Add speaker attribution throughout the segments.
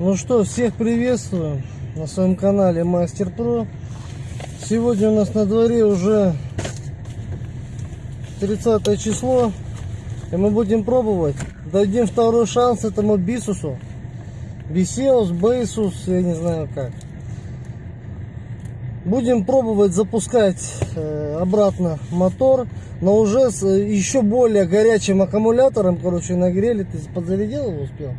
Speaker 1: Ну что, всех приветствую на своем канале Мастер Про. Сегодня у нас на дворе уже 30 число. И мы будем пробовать. Дадим второй шанс этому Бисусу. Бисеус, Бейсус, я не знаю как. Будем пробовать запускать э, обратно мотор, но уже с э, еще более горячим аккумулятором, короче, нагрели. Ты подзарядил его успел?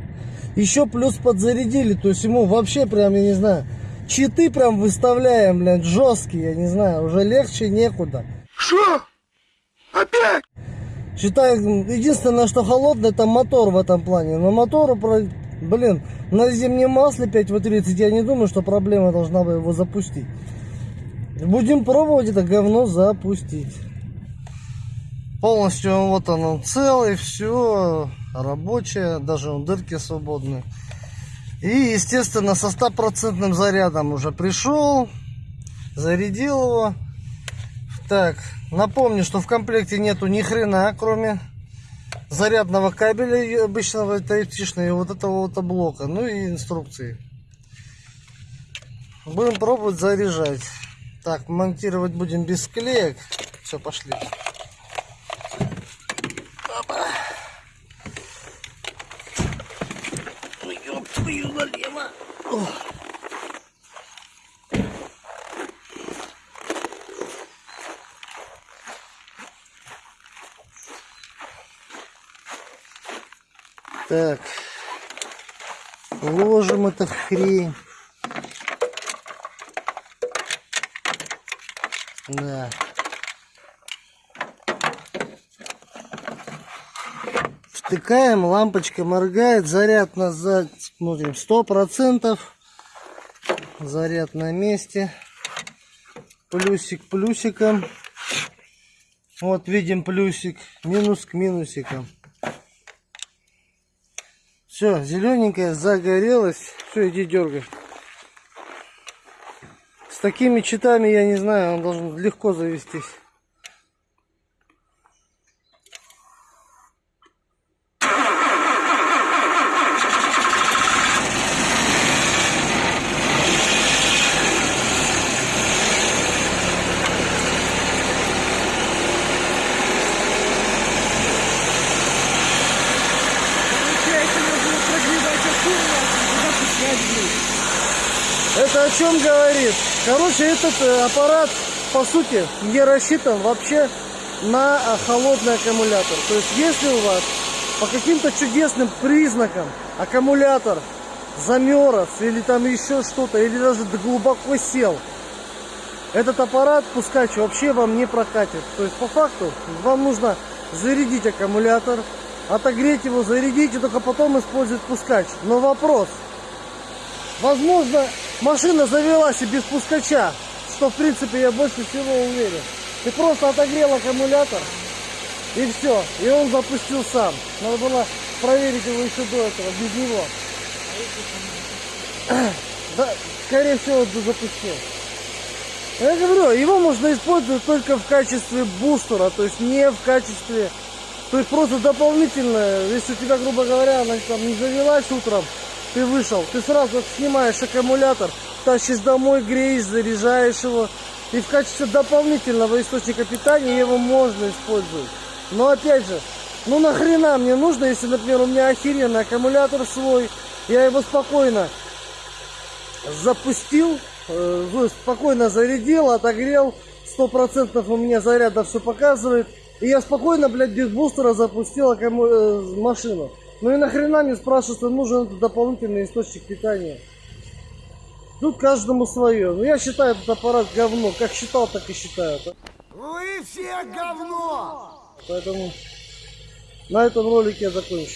Speaker 1: Еще плюс подзарядили, то есть ему вообще прям, я не знаю, читы прям выставляем, блядь, жесткие, я не знаю, уже легче некуда.
Speaker 2: Что? Опять?
Speaker 1: Считай, единственное, что холодное, это мотор в этом плане. Но мотору, блин, на зимнем масле 5В30, я не думаю, что проблема должна бы его запустить. Будем пробовать это говно запустить. Полностью вот он, он целый, все рабочее, даже он дырки свободные. И, естественно, со стопроцентным зарядом уже пришел, зарядил его. Так, напомню, что в комплекте нету ни хрена, кроме зарядного кабеля обычного type и вот этого вот блока, ну и инструкции. Будем пробовать заряжать. Так, монтировать будем без склеек. Все, пошли. Опа. Ну, твою налево. О. Так. Ложим эту хрень. Да. Втыкаем, лампочка моргает, заряд назад, смотрим, сто процентов. Заряд на месте. Плюсик плюсиком. Вот видим плюсик, минус к минусикам. Все, зелененькая загорелась. Все, иди дергай. С такими читами, я не знаю, он должен легко завестись. Это о чем говорит? Короче, этот э, аппарат, по сути, не рассчитан вообще на э, холодный аккумулятор. То есть, если у вас по каким-то чудесным признакам аккумулятор замерз или там еще что-то, или даже глубоко сел, этот аппарат, пускач, вообще вам не прокатит. То есть, по факту, вам нужно зарядить аккумулятор, отогреть его, зарядить и только потом использовать пускач. Но вопрос, Возможно, машина завелась и без пускача, что в принципе я больше всего уверен. Ты просто отогрел аккумулятор и все, и он запустил сам. Надо было проверить его еще до этого, без него. Да, скорее всего, запустил. Я говорю, его можно использовать только в качестве бустера, то есть не в качестве, то есть просто дополнительно, если у тебя, грубо говоря, она там не завелась утром, ты вышел, ты сразу снимаешь аккумулятор, тащишь домой, греешь, заряжаешь его. И в качестве дополнительного источника питания его можно использовать. Но опять же, ну нахрена мне нужно, если, например, у меня охеренный аккумулятор свой, я его спокойно запустил, э, спокойно зарядил, отогрел, сто процентов у меня заряда все показывает. И я спокойно, блядь, без бустера запустил аккуму... э, машину. Ну и нахрена мне спрашивается, нужен этот дополнительный источник питания? Тут каждому свое. Ну я считаю этот аппарат говно. Как считал, так и считаю.
Speaker 2: Вы все говно!
Speaker 1: Поэтому на этом ролике я закончу.